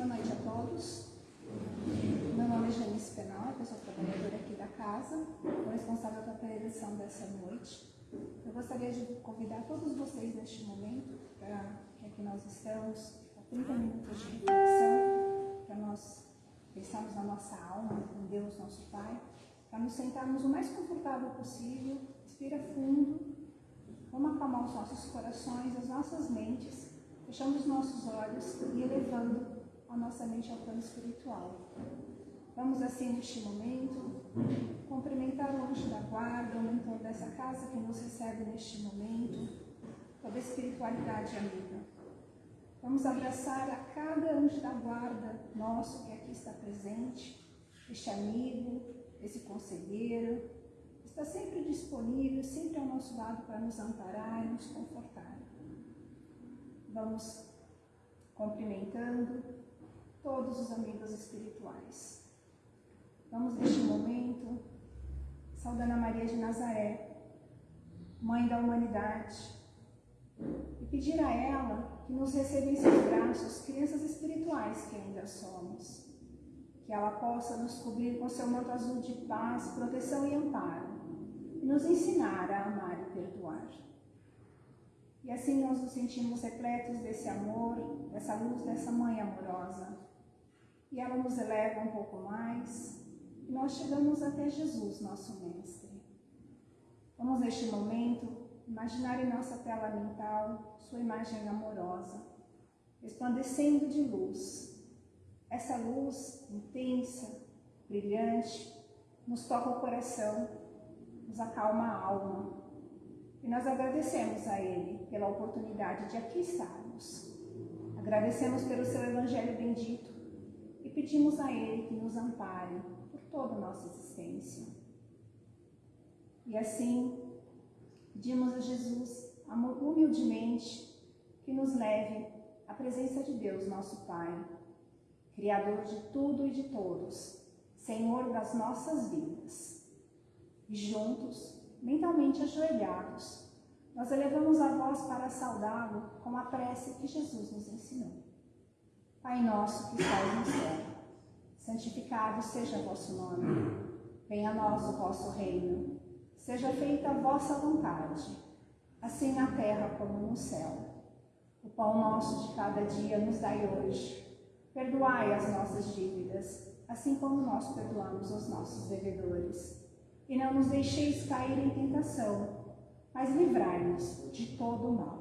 Boa noite a todos. Meu nome é Janice Penal, eu sou trabalhadora aqui da casa, sou responsável pela preleção dessa noite. Eu gostaria de convidar todos vocês neste momento, para que aqui nós estamos, há 30 minutos de reflexão, para nós pensarmos na nossa alma, em Deus, nosso Pai, para nos sentarmos o mais confortável possível, respira fundo, vamos acalmar os nossos corações, as nossas mentes, fechando os nossos olhos e elevando a nossa mente ao plano espiritual. Vamos assim neste momento cumprimentar o anjo da guarda, o mentor dessa casa que nos recebe neste momento, toda a espiritualidade amiga. Vamos abraçar a cada anjo da guarda nosso que aqui está presente, este amigo, esse conselheiro, está sempre disponível, sempre ao nosso lado para nos amparar e nos confortar. Vamos cumprimentando todos os amigos espirituais. Vamos neste momento saudando a Maria de Nazaré, Mãe da humanidade, e pedir a ela que nos receba em seus braços crianças espirituais que ainda somos que ela possa nos cobrir com seu manto azul de paz, proteção e amparo, e nos ensinar a amar e perdoar. E assim nós nos sentimos repletos desse amor, dessa luz, dessa mãe amorosa. E ela nos eleva um pouco mais, e nós chegamos até Jesus, nosso Mestre. Vamos neste momento imaginar em nossa tela mental sua imagem amorosa, resplandecendo de luz, essa luz intensa, brilhante, nos toca o coração, nos acalma a alma. E nós agradecemos a Ele pela oportunidade de aqui estarmos. Agradecemos pelo seu Evangelho bendito e pedimos a Ele que nos ampare por toda a nossa existência. E assim, pedimos a Jesus humildemente que nos leve à presença de Deus, nosso Pai, Criador de tudo e de todos, Senhor das nossas vidas. E juntos, mentalmente ajoelhados, nós elevamos a voz para saudá-lo com a prece que Jesus nos ensinou. Pai nosso que estás no céu, santificado seja o vosso nome. Venha a nós o vosso reino. Seja feita a vossa vontade, assim na terra como no céu. O pão nosso de cada dia nos dai hoje Perdoai as nossas dívidas, assim como nós perdoamos os nossos devedores. E não nos deixeis cair em tentação, mas livrai-nos de todo o mal.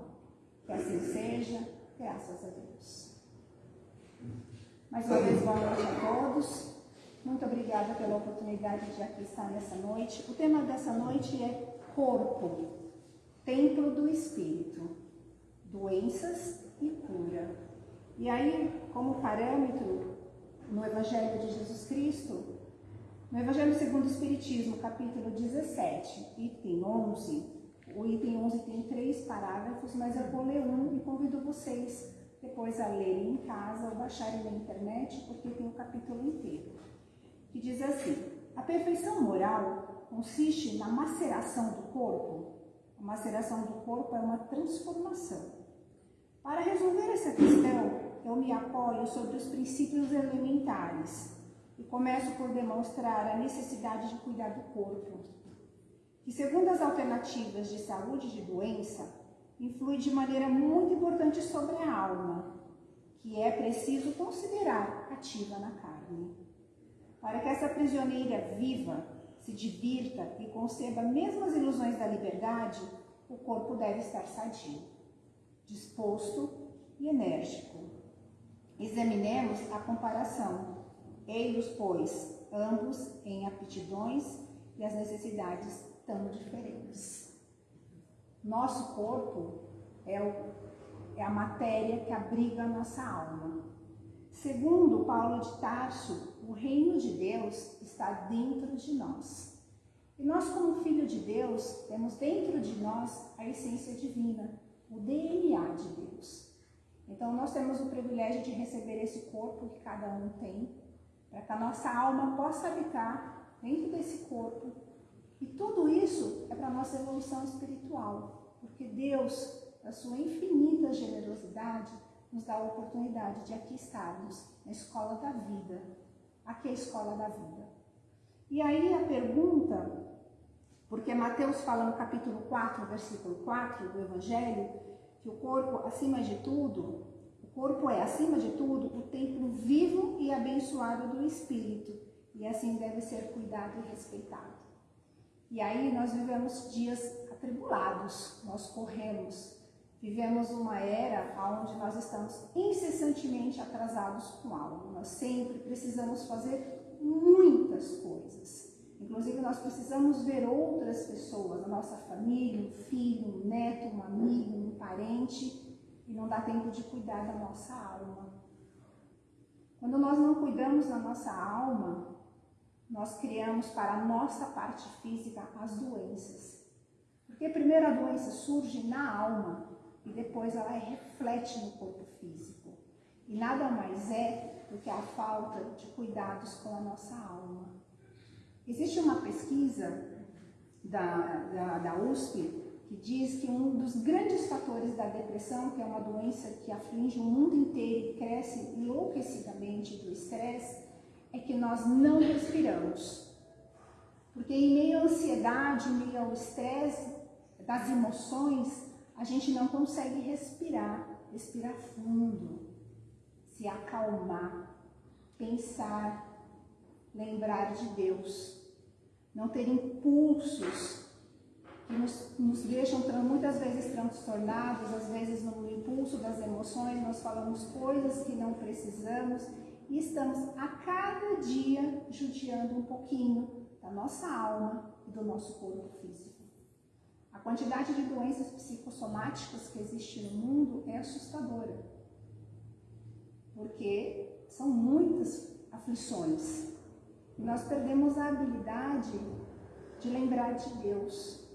Que assim seja, graças a Deus. Mais uma vez, boa noite a todos. Muito obrigada pela oportunidade de aqui estar nessa noite. O tema dessa noite é corpo, templo do Espírito, doenças e cura. E aí, como parâmetro, no Evangelho de Jesus Cristo, no Evangelho segundo o Espiritismo, capítulo 17, item 11, o item 11 tem três parágrafos, mas eu vou ler um e convido vocês depois a lerem em casa ou baixarem na internet, porque tem o capítulo inteiro. Que diz assim: A perfeição moral consiste na maceração do corpo. A maceração do corpo é uma transformação. Para resolver essa questão, eu me apoio sobre os princípios elementares e começo por demonstrar a necessidade de cuidar do corpo, que segundo as alternativas de saúde e de doença, influi de maneira muito importante sobre a alma, que é preciso considerar ativa na carne. Para que essa prisioneira viva, se divirta e conceba mesmo as ilusões da liberdade, o corpo deve estar sadio, disposto e enérgico, Examinemos a comparação. Eis, pois, ambos em aptidões e as necessidades tão diferentes. Nosso corpo é, o, é a matéria que abriga a nossa alma. Segundo Paulo de Tarso, o reino de Deus está dentro de nós. E nós, como filho de Deus, temos dentro de nós a essência divina, o DNA de Deus. Então, nós temos o privilégio de receber esse corpo que cada um tem, para que a nossa alma possa habitar dentro desse corpo. E tudo isso é para a nossa evolução espiritual, porque Deus, a sua infinita generosidade, nos dá a oportunidade de aqui estarmos na escola da vida. Aqui é a escola da vida. E aí a pergunta, porque Mateus fala no capítulo 4, versículo 4 do Evangelho, que o corpo, acima de tudo, o corpo é, acima de tudo, o templo vivo e abençoado do Espírito, e assim deve ser cuidado e respeitado. E aí nós vivemos dias atribulados, nós corremos, vivemos uma era onde nós estamos incessantemente atrasados com algo. Nós sempre precisamos fazer muitas coisas. Inclusive, nós precisamos ver outras pessoas, a nossa família, um filho, um neto, um amigo, um parente, e não dá tempo de cuidar da nossa alma. Quando nós não cuidamos da nossa alma, nós criamos para a nossa parte física as doenças. Porque primeiro a doença surge na alma e depois ela reflete no corpo físico. E nada mais é do que a falta de cuidados com a nossa alma. Existe uma pesquisa da, da, da USP que diz que um dos grandes fatores da depressão, que é uma doença que aflige o mundo inteiro e cresce enlouquecidamente do estresse, é que nós não respiramos. Porque em meio à ansiedade, em meio ao estresse das emoções, a gente não consegue respirar, respirar fundo, se acalmar, pensar, lembrar de Deus, não ter impulsos que nos, nos deixam muitas vezes transtornados, às vezes no impulso das emoções nós falamos coisas que não precisamos e estamos a cada dia judiando um pouquinho da nossa alma e do nosso corpo físico. A quantidade de doenças psicossomáticas que existe no mundo é assustadora, porque são muitas aflições e nós perdemos a habilidade de lembrar de Deus.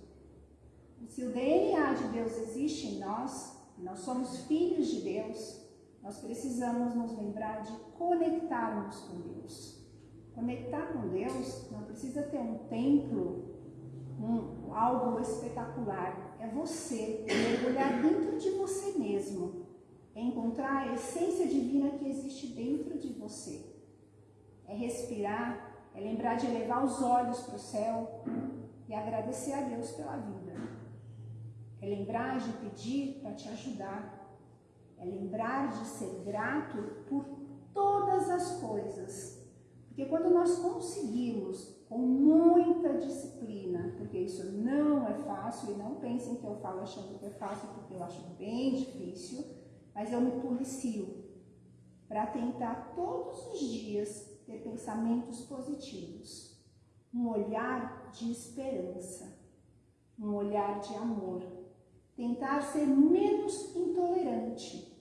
Se o DNA de Deus existe em nós, nós somos filhos de Deus, nós precisamos nos lembrar de conectarmos com Deus. Conectar com Deus não precisa ter um templo, um, algo espetacular. É você mergulhar dentro de você mesmo, é encontrar a essência divina que existe dentro de você. É respirar, é lembrar de elevar os olhos para o céu e agradecer a Deus pela vida. É lembrar de pedir para te ajudar é lembrar de ser grato por todas as coisas. Porque quando nós conseguimos, com muita disciplina, porque isso não é fácil, e não pensem que eu falo achando que é fácil, porque eu acho bem difícil, mas eu me policio para tentar todos os dias ter pensamentos positivos, um olhar de esperança, um olhar de amor, tentar ser menos intolerante,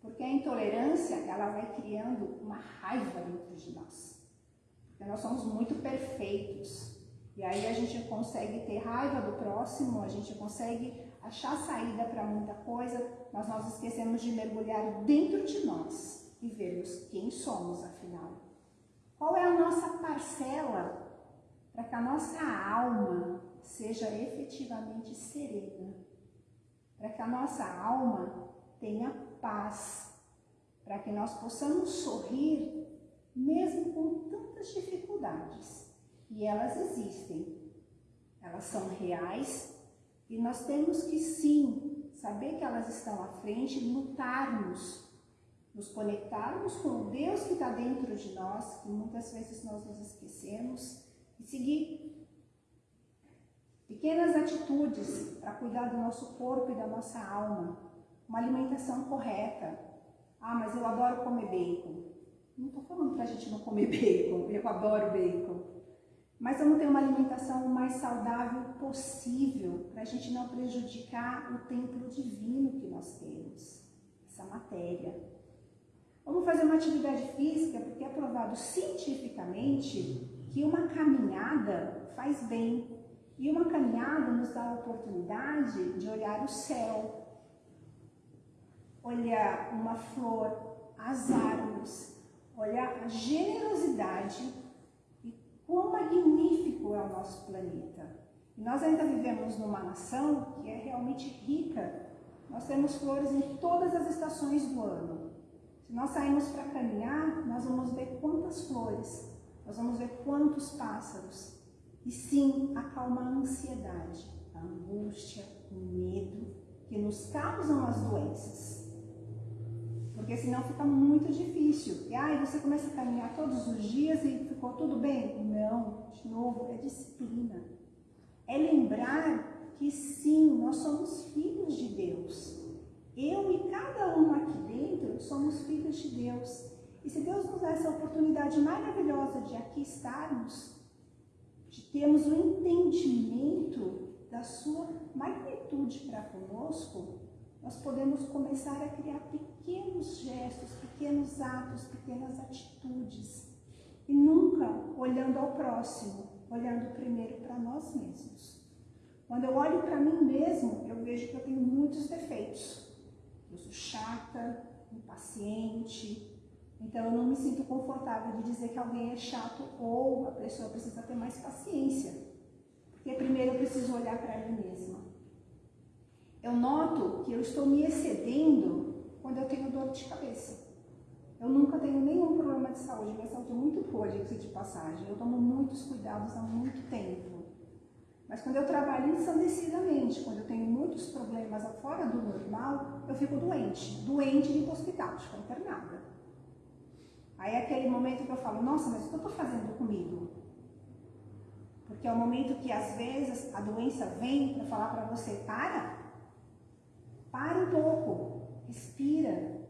porque a intolerância, ela vai criando uma raiva dentro de nós. Porque nós somos muito perfeitos. E aí a gente consegue ter raiva do próximo, a gente consegue achar saída para muita coisa, mas nós esquecemos de mergulhar dentro de nós e vermos quem somos, afinal. Qual é a nossa parcela para que a nossa alma seja efetivamente serena? Para que a nossa alma tenha paz, para que nós possamos sorrir mesmo com tantas dificuldades. E elas existem, elas são reais. E nós temos que sim saber que elas estão à frente, lutarmos, nos conectarmos com o Deus que está dentro de nós, que muitas vezes nós nos esquecemos, e seguir pequenas atitudes para cuidar do nosso corpo e da nossa alma uma alimentação correta. Ah, mas eu adoro comer bacon. Não estou falando para a gente não comer bacon, eu adoro bacon. Mas vamos ter uma alimentação mais saudável possível para a gente não prejudicar o templo divino que nós temos, essa matéria. Vamos fazer uma atividade física, porque é provado cientificamente que uma caminhada faz bem. E uma caminhada nos dá a oportunidade de olhar o céu, olhar uma flor, as árvores, olhar a generosidade e quão magnífico é o nosso planeta. E nós ainda vivemos numa nação que é realmente rica nós temos flores em todas as estações do ano. Se nós sairmos para caminhar, nós vamos ver quantas flores, nós vamos ver quantos pássaros. E sim, acalma a ansiedade, a angústia, o medo que nos causam as doenças. Porque senão fica muito difícil. E aí você começa a caminhar todos os dias e ficou tudo bem? Não, de novo, é disciplina. É lembrar que sim, nós somos filhos de Deus. Eu e cada um aqui dentro somos filhos de Deus. E se Deus nos dá essa oportunidade maravilhosa de aqui estarmos, de termos o um entendimento da sua magnitude para conosco, nós podemos começar a criar pequenos gestos, pequenos atos, pequenas atitudes. E nunca olhando ao próximo, olhando primeiro para nós mesmos. Quando eu olho para mim mesmo, eu vejo que eu tenho muitos defeitos. Eu sou chata, impaciente, então eu não me sinto confortável de dizer que alguém é chato ou a pessoa precisa ter mais paciência. Porque primeiro eu preciso olhar para mim mesma. Eu noto que eu estou me excedendo quando eu tenho dor de cabeça. Eu nunca tenho nenhum problema de saúde, minha saúde é muito boa, diga de passagem. Eu tomo muitos cuidados há muito tempo. Mas quando eu trabalho ensandecidamente, quando eu tenho muitos problemas fora do normal, eu fico doente. Doente de hospital, fico internada. Aí é aquele momento que eu falo, nossa, mas o que eu estou fazendo comigo? Porque é o momento que às vezes a doença vem para falar para você, para, para um pouco, respira,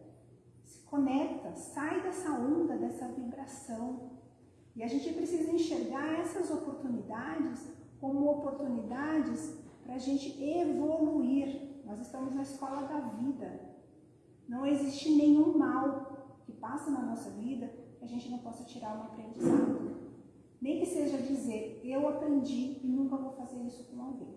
conecta, sai dessa onda, dessa vibração. E a gente precisa enxergar essas oportunidades como oportunidades para a gente evoluir. Nós estamos na escola da vida. Não existe nenhum mal passa na nossa vida a gente não possa tirar um aprendizado. Nem que seja dizer, eu aprendi e nunca vou fazer isso com alguém.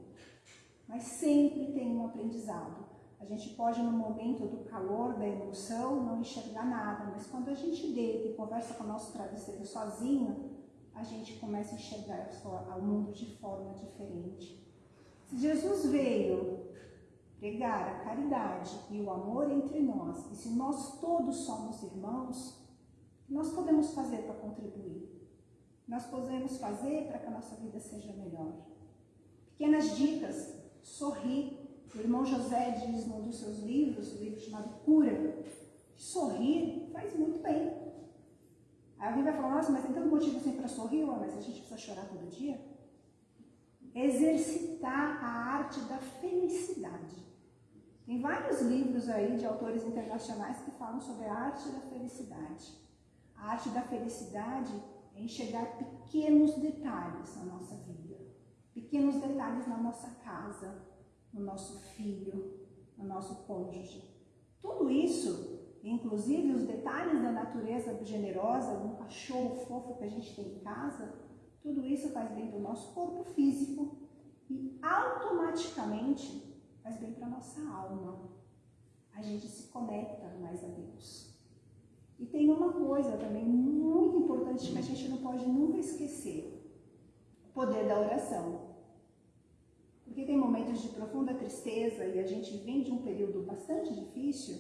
Mas sempre tem um aprendizado. A gente pode, no momento do calor, da emoção, não enxergar nada, mas quando a gente deita e conversa com o nosso travesseiro sozinho, a gente começa a enxergar o mundo de forma diferente. Se Jesus veio pregar a caridade e o amor entre nós, e se nós todos somos irmãos, nós podemos fazer para contribuir? Nós podemos fazer para que a nossa vida seja melhor. Pequenas dicas, sorrir, o irmão José diz num dos seus livros, o um livro chamado Cura, que sorrir faz muito bem. Aí alguém vai falar, nossa, mas tem tanto motivo assim para sorrir, mas a gente precisa chorar todo dia? Exercitar a arte da felicidade. Tem vários livros aí de autores internacionais que falam sobre a arte da felicidade. A arte da felicidade é enxergar pequenos detalhes na nossa vida, pequenos detalhes na nossa casa, no nosso filho, no nosso cônjuge. Tudo isso, inclusive os detalhes da natureza generosa, do cachorro fofo que a gente tem em casa, tudo isso faz bem para o nosso corpo físico e automaticamente faz bem para a nossa alma. A gente se conecta mais a Deus. E tem uma coisa também muito importante que a gente não pode nunca esquecer: o poder da oração. Porque tem momentos de profunda tristeza e a gente vem de um período bastante difícil,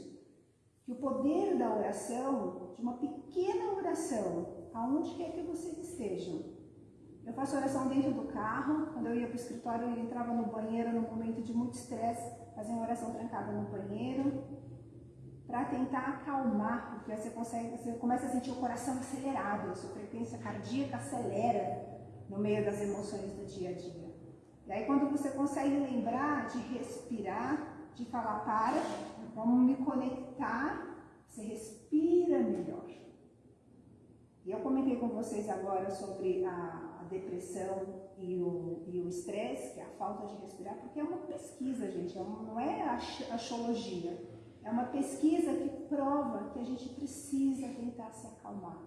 que o poder da oração, de uma pequena oração, aonde quer que vocês estejam. Eu faço oração dentro do carro, quando eu ia para o escritório, eu entrava no banheiro no momento de muito estresse, fazia uma oração trancada no banheiro, para tentar acalmar, porque você consegue, você começa a sentir o coração acelerado, a sua frequência cardíaca acelera no meio das emoções do dia a dia. E aí quando você consegue lembrar de respirar, de falar para, vamos me conectar, você respira melhor. E eu comentei com vocês agora sobre a, depressão e o estresse, que é a falta de respirar, porque é uma pesquisa, gente, é uma, não é astrologia. É uma pesquisa que prova que a gente precisa tentar se acalmar.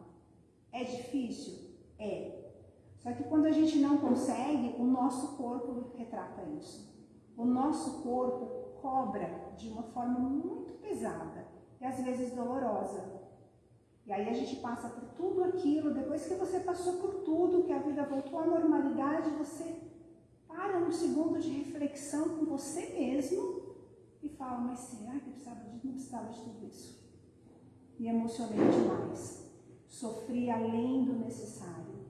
É difícil? É. Só que quando a gente não consegue, o nosso corpo retrata isso. O nosso corpo cobra de uma forma muito pesada e às vezes dolorosa. E aí a gente passa por tudo aquilo, depois que você passou por tudo, que a vida voltou à normalidade, você para um segundo de reflexão com você mesmo e falo, mas será que eu precisava de, não precisava de tudo isso? Me emocionei demais. Sofri além do necessário.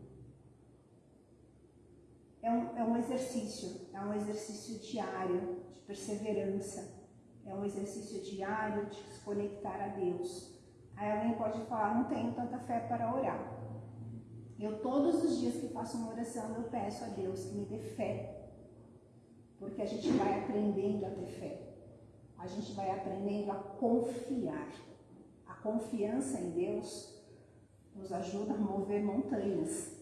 É um, é um exercício, é um exercício diário de perseverança. É um exercício diário de se conectar a Deus. Aí alguém pode falar, não tenho tanta fé para orar. Eu todos os dias que faço uma oração, eu peço a Deus que me dê fé. Porque a gente vai aprendendo a ter fé. A gente vai aprendendo a confiar. A confiança em Deus nos ajuda a mover montanhas.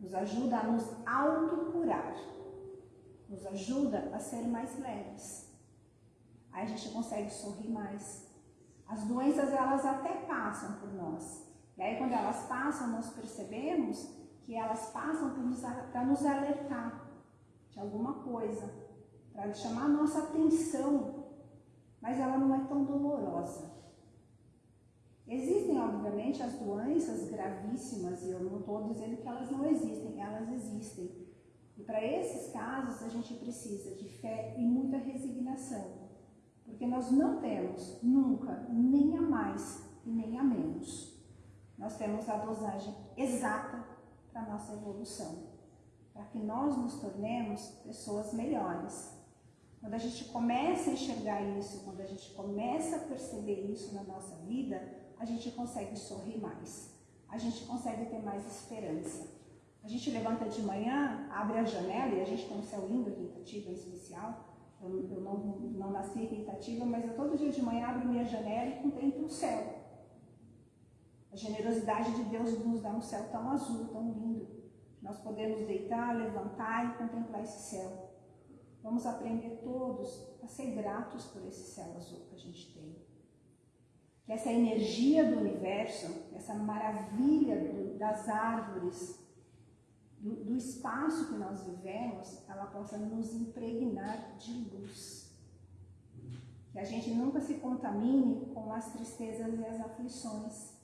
Nos ajuda a nos autocurar. Nos ajuda a ser mais leves. Aí a gente consegue sorrir mais. As doenças, elas até passam por nós e aí, quando elas passam, nós percebemos que elas passam para nos, alertar de alguma coisa, para chamar a nossa atenção, mas ela não é tão dolorosa. Existem, obviamente, as doenças gravíssimas, e eu não estou dizendo que elas não existem, elas existem. E para esses casos, a gente precisa de fé e muita resignação, porque nós não temos nunca nem a mais e nem a menos nós temos a dosagem exata para a nossa evolução, para que nós nos tornemos pessoas melhores. Quando a gente começa a enxergar isso, quando a gente começa a perceber isso na nossa vida, a gente consegue sorrir mais, a gente consegue ter mais esperança. A gente levanta de manhã, abre a janela e a gente tem um céu lindo aqui em Itatiba, em especial. Eu, eu não, não nasci em Itatiba, mas eu todo dia de manhã abro minha janela e contemplo o céu. A generosidade de Deus nos dá um céu tão azul, tão lindo. Nós podemos deitar, levantar e contemplar esse céu. Vamos aprender todos a ser gratos por esse céu azul que a gente tem. Que essa energia do universo, essa maravilha das árvores, do, do espaço que nós vivemos, ela possa nos impregnar de luz. Que a gente nunca se contamine com as tristezas e as aflições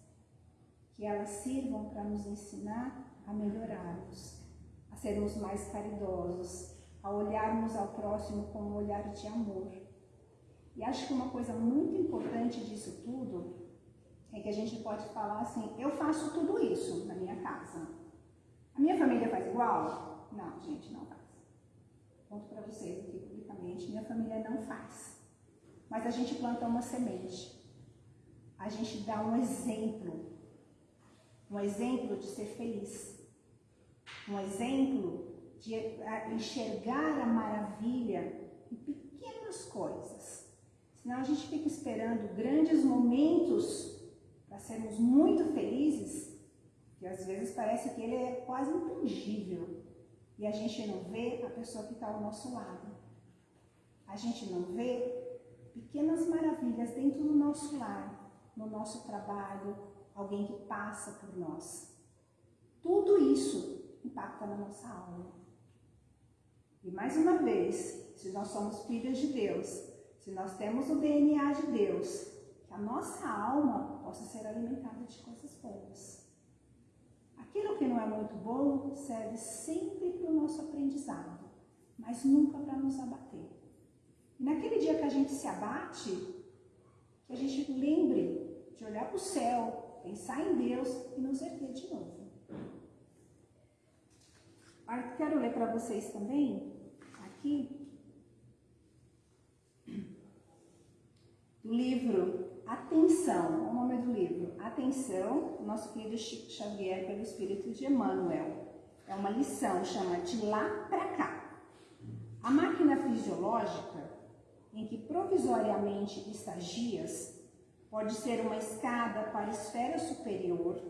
que elas sirvam para nos ensinar a melhorarmos, a sermos mais caridosos, a olharmos ao próximo com um olhar de amor. E acho que uma coisa muito importante disso tudo é que a gente pode falar assim: eu faço tudo isso na minha casa. A minha família faz igual? Não, gente, não faz. Conto para vocês aqui publicamente: minha família não faz. Mas a gente planta uma semente. A gente dá um exemplo um exemplo de ser feliz, um exemplo de enxergar a maravilha em pequenas coisas. Senão a gente fica esperando grandes momentos para sermos muito felizes, que às vezes parece que ele é quase intangível e a gente não vê a pessoa que está ao nosso lado. A gente não vê pequenas maravilhas dentro do nosso lar, no nosso trabalho, alguém que passa por nós. Tudo isso impacta na nossa alma. E mais uma vez, se nós somos filhos de Deus, se nós temos o DNA de Deus, que a nossa alma possa ser alimentada de coisas boas. Aquilo que não é muito bom serve sempre para o nosso aprendizado, mas nunca para nos abater. E naquele dia que a gente se abate, que a gente lembre de olhar para o céu pensar em Deus e nos erguer de novo. Quero ler para vocês também, aqui, do livro Atenção, o nome do livro, Atenção, nosso querido Chico Xavier pelo Espírito de Emmanuel. É uma lição, chama De Lá para Cá. A máquina fisiológica, em que provisoriamente estagias, Pode ser uma escada para a esfera superior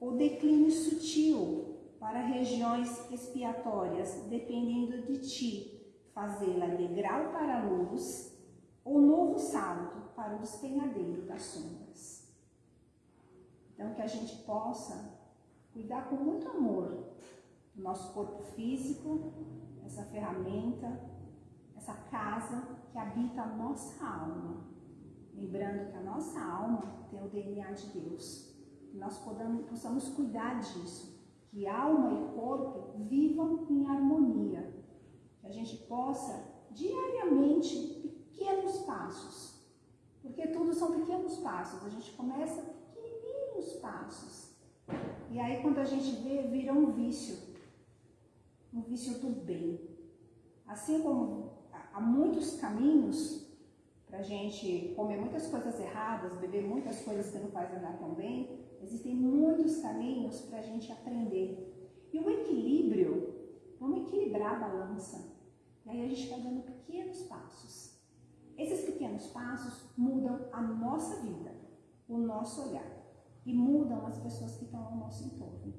ou declínio sutil para regiões expiatórias, dependendo de ti, fazê-la degrau para a luz ou novo salto para o despenhadeiro das sombras. Então, que a gente possa cuidar com muito amor do nosso corpo físico, essa ferramenta, essa casa que habita a nossa alma Lembrando que a nossa alma tem o DNA de Deus. Que nós podamos, possamos cuidar disso. Que alma e corpo vivam em harmonia. Que a gente possa, diariamente, pequenos passos. Porque tudo são pequenos passos. A gente começa pequenininhos passos. E aí quando a gente vê, vira um vício. Um vício do bem. Assim como há muitos caminhos para a gente comer muitas coisas erradas, beber muitas coisas que não fazem andar tão bem, existem muitos caminhos para a gente aprender. E o equilíbrio, vamos equilibrar a balança. E aí a gente vai dando pequenos passos. Esses pequenos passos mudam a nossa vida, o nosso olhar e mudam as pessoas que estão ao nosso entorno.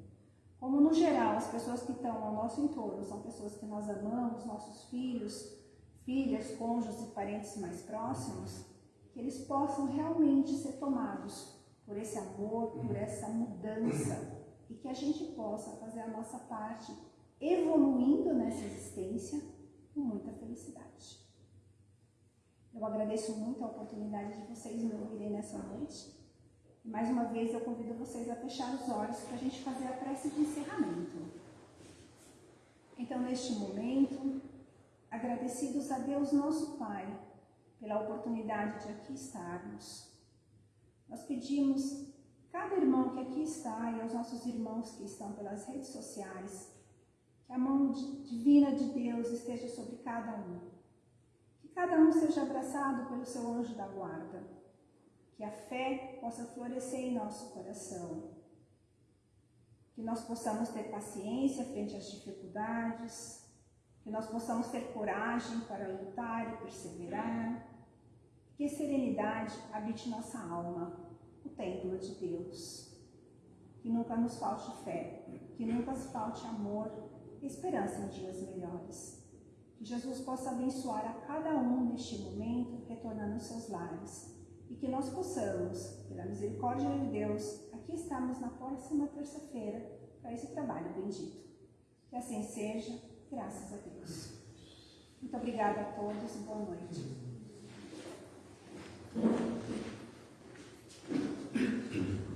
Como no geral as pessoas que estão ao nosso entorno são pessoas que nós amamos, nossos filhos, filhas, cônjuges e parentes mais próximos, que eles possam realmente ser tomados por esse amor, por essa mudança e que a gente possa fazer a nossa parte evoluindo nessa existência com muita felicidade. Eu agradeço muito a oportunidade de vocês me ouvirem nessa noite. Mais uma vez eu convido vocês a fechar os olhos para a gente fazer a prece de encerramento. Então, neste momento, agradecidos a Deus nosso Pai pela oportunidade de aqui estarmos, nós pedimos cada irmão que aqui está e aos nossos irmãos que estão pelas redes sociais que a mão divina de Deus esteja sobre cada um. Cada um seja abraçado pelo seu anjo da guarda. Que a fé possa florescer em nosso coração. Que nós possamos ter paciência frente às dificuldades. Que nós possamos ter coragem para lutar e perseverar. Que serenidade habite nossa alma, o templo de Deus. Que nunca nos falte fé, que nunca nos falte amor, esperança em dias melhores. Que Jesus possa abençoar a cada um neste momento, retornando aos seus lares. E que nós possamos, pela misericórdia de Deus, aqui estarmos na próxima terça-feira para esse trabalho bendito. Que assim seja, graças a Deus. Muito obrigada a todos e boa noite.